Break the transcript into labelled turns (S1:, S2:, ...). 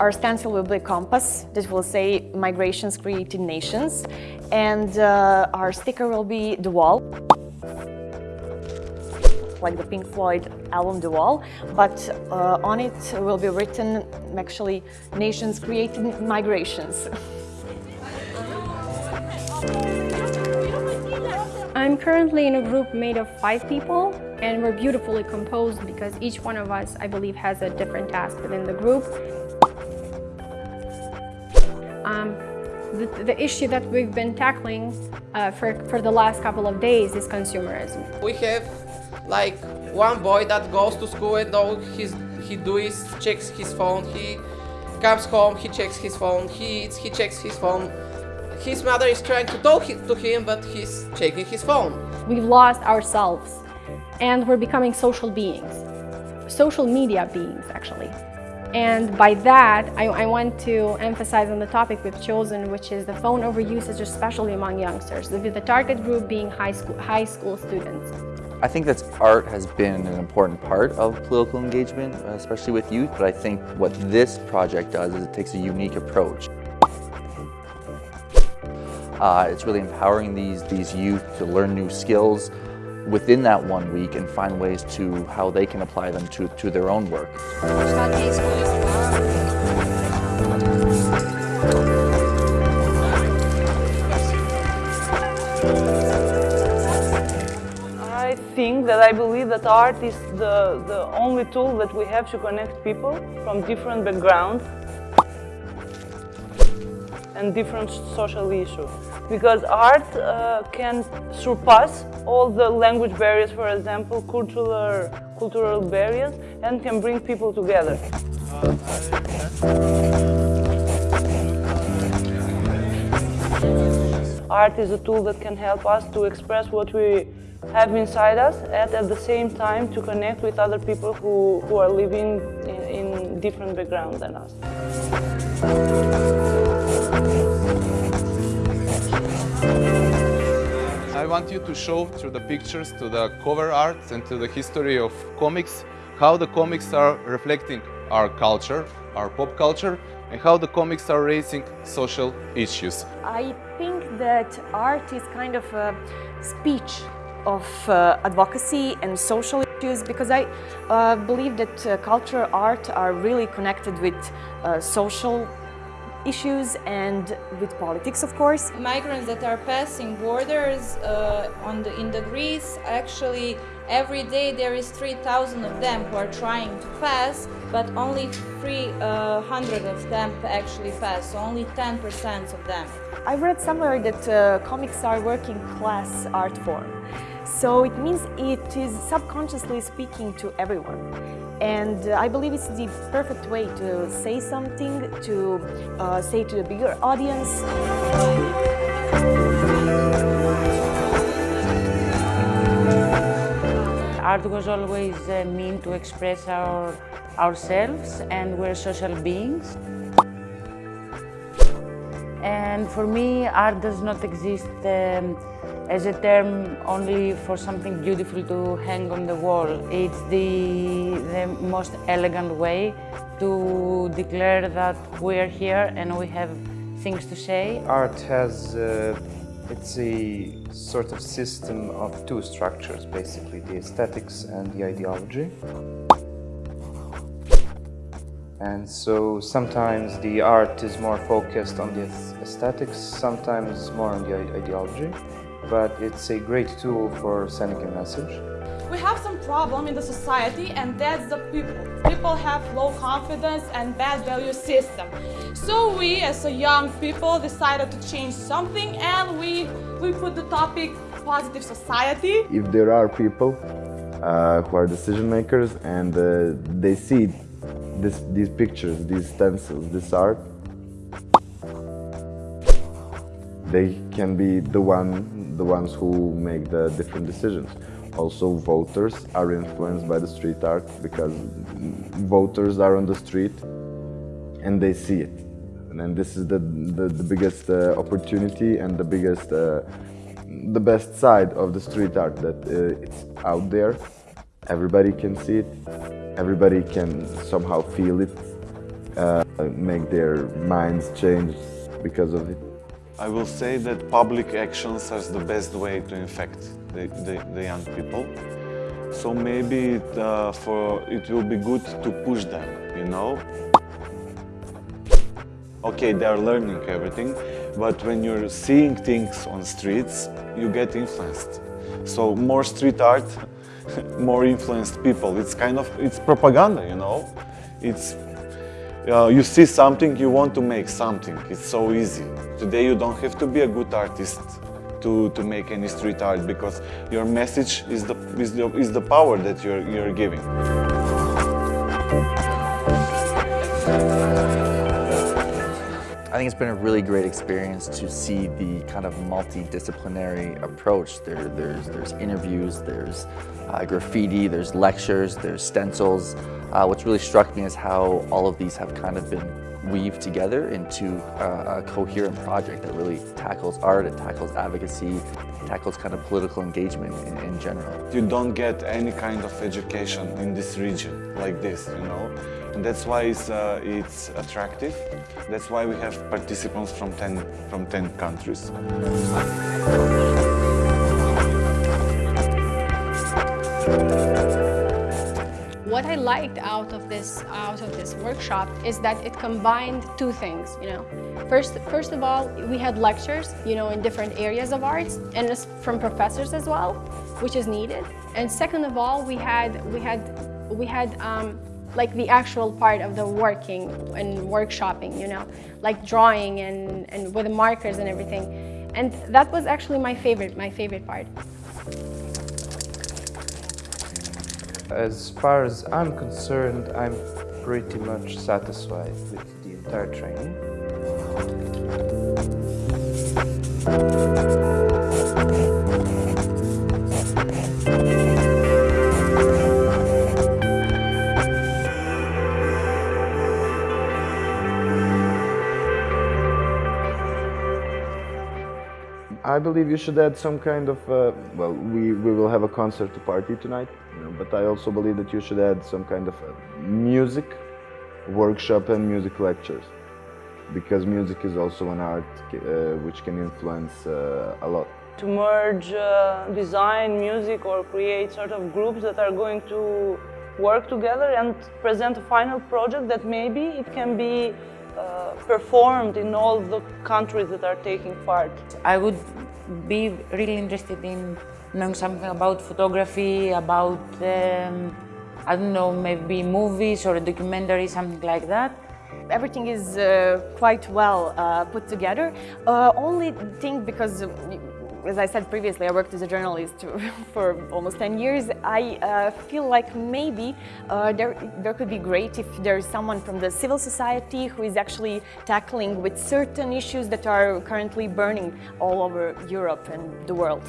S1: Our stencil will be a compass that will say Migrations Creating Nations and uh, our sticker will be the wall like the Pink Floyd album The Wall, but uh, on it will be written actually Nations Creating Migrations.
S2: I'm currently in a group made of five people and we're beautifully composed because each one of us, I believe, has a different task within the group. Um, the, the, issue that we've been tackling uh, for, for the last couple of days is consumerism.
S3: We have like one boy that goes to school and all he's, he do is checks his phone, he comes home, he checks his phone, he eats, he checks his phone. His mother is trying to talk to him, but he's checking his phone.
S2: We've lost ourselves and we're becoming social beings, social media beings actually. And by that, I, I, want to emphasize on the topic we've chosen, which is the phone overusage, especially among youngsters, with the target group being high school, high school students.
S4: I think that art has been an important part of political engagement, especially with youth, but I think what this project does is it takes a unique approach. Uh, it's really empowering these, these youth to learn new skills within that one week and find ways to how they can apply them to, to their own work.
S5: I think that I believe that art is the, the only tool that we have to connect people from different backgrounds and different social issues. Because art uh, can surpass all the language barriers, for example, cultural, cultural barriers, and can bring people together. Art is a tool that can help us to express what we have inside us and at the same time to connect with other people who, who are living in, in different backgrounds than us.
S6: I want you to show through the pictures, to the cover art and to the history of comics, how the comics are reflecting our culture, our pop culture, and how the comics are raising social issues.
S1: I think that art is kind of a speech of uh, advocacy and social issues because I uh, believe that uh, culture, art are really connected with uh, social issues and with politics, of course.
S7: Migrants that are passing borders uh, on the, in the Greece, actually every day there is 3,000 of them who are trying to pass, but only 300 uh, of them actually pass, so only 10% of them.
S1: I read somewhere that uh, comics are working class art form. So it means it is subconsciously speaking to everyone. And uh, I believe it's the perfect way to say something, to uh, say to the bigger audience.
S8: Art was always a mean to express our, ourselves and we're social beings. And for me, art does not exist um, as a term only for something beautiful to hang on the wall. It's the, the most elegant way to declare that we're here and we have things to say.
S9: Art has, uh, it's a sort of system of two structures, basically, the aesthetics and the ideology. And so sometimes the art is more focused on the aesthetics, sometimes more on the ideology but it's a great tool for sending a message.
S10: We have some problem in the society and that's the people. People have low confidence and bad value system. So we as a young people decided to change something and we, we put the topic positive society.
S11: If there are people uh, who are decision makers and uh, they see this, these pictures, these stencils, this art, they can be the one the ones who make the different decisions. Also, voters are influenced by the street art because voters are on the street and they see it. And this is the, the, the biggest uh, opportunity and the biggest, uh, the best side of the street art that uh, it's out there. Everybody can see it. Everybody can somehow feel it. uh, make their minds change because of it.
S12: I will say that public actions are the best way to infect the, the, the young people. So maybe it, uh, for, it will be good to push them, you know? Okay, they are learning everything, but when you're seeing things on streets, you get influenced. So more street art, more influenced people. It's kind of, it's propaganda, you know? It's, uh, you see something, you want to make something. It's so easy. Today you don't have to be a good artist to, to make any street art because your message is the, is the, is the power that you're, you're giving.
S4: I think it's been a really great experience to see the kind of multidisciplinary approach. There, there's, there's interviews, there's uh, graffiti, there's lectures, there's stencils. Uh, what's really struck me is how all of these have kind of been weaved together into uh, a coherent project that really tackles art, it tackles advocacy, it tackles kind of political engagement in, in general.
S12: You don't get any kind of education in this region like this, you know? And that's why it's, uh, it's attractive. That's why we have participants from 10, from 10 countries.
S2: What I liked out of this out of this workshop is that it combined two things. You know, first first of all, we had lectures, you know, in different areas of arts, and from professors as well, which is needed. And second of all, we had we had we had um, like the actual part of the working and workshopping, you know, like drawing and, and with the markers and everything. And that was actually my favorite, my favorite part.
S9: As far as I'm concerned, I'm pretty much satisfied with the entire training.
S11: I believe you should add some kind of, uh, well, we, we will have a concert to party tonight, you know, but I also believe that you should add some kind of uh, music workshop and music lectures. Because music is also an art uh, which can influence uh, a lot.
S5: To merge uh, design, music or create sort of groups that are going to work together and present a final project that maybe it can be performed in all the countries that are taking part.
S8: I would be really interested in knowing something about photography, about, um, I don't know, maybe movies or a documentary, something like that.
S1: Everything is uh, quite well uh, put together. Uh, only thing because as I said previously, I worked as a journalist for almost 10 years. I uh, feel like maybe uh, there, there could be great if there is someone from the civil society who is actually tackling with certain issues that are currently burning all over Europe and the world.